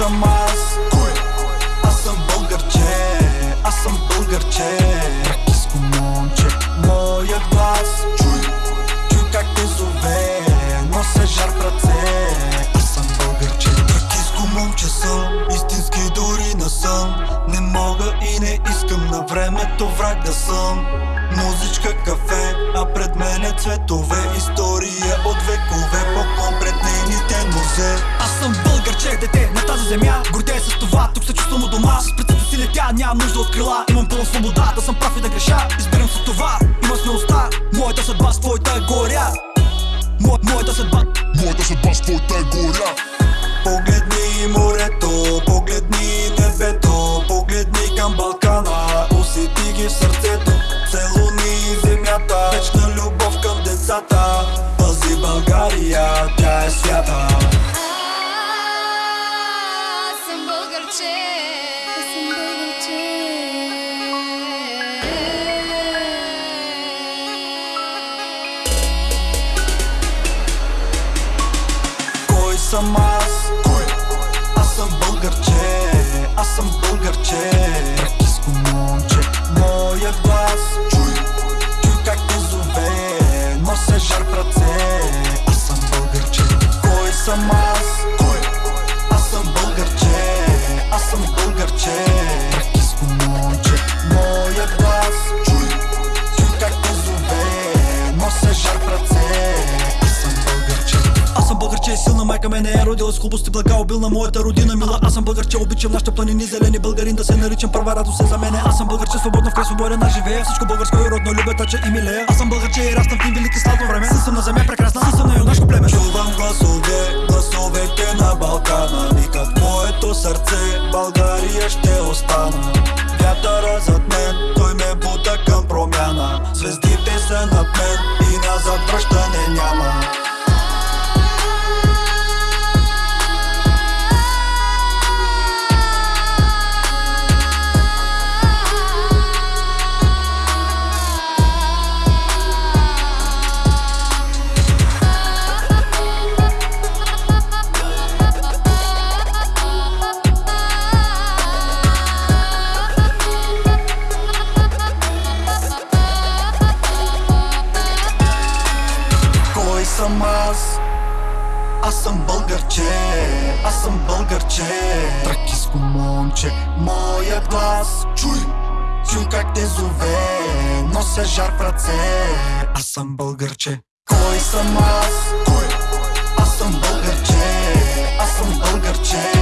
съм аз? Кой? Аз съм българче, аз съм българче. Тракиско момче, моя глас. Чуй, Чуй как те зове, нося жар в ръце. Аз съм българче, тракиско момче съм. Истински дори не съм. Не мога и не искам на времето враг да съм. Музичка, кафе, а пред мене цветове. История от векове, поклон пред нейните нозе Българче, дете на тази земя. Гордея с това, тук се чувствам у дома. С прецето си летя, нямам нужда от крила. Имам пълна свобода, да съм прав и да греша. Избирам с това, имам смелостта. Моята съдба с твоята е горя. Мо, Моята съдба. Моята съдба с твоята е горя Погледни морето, погледни небето Погледни към Балкана, усети ги в сърцето Целуни земята, вечна любов към децата. Пази България, тя е свята съм българче. Силна майка ме не е родила с хубост и блага обилна моята родина мила. Аз съм българче, обичам нашите планини зелени българин да се наричам първа радост е за мене. Аз съм българче, свободно в край свободен аз живея. Всичко българско и родно любя, тача и милея. Аз съм българче и раснам в тим велики славно време. Съм на земя прекрасна, си съм на юнашко племе. Чувам гласове, съм аз? Аз съм българче, аз съм българче Тракиско момче, моя глас чуй, Чуй как те зове, нося жар в ръце Аз съм българче Кой съм аз? кой? Аз съм българче, аз съм българче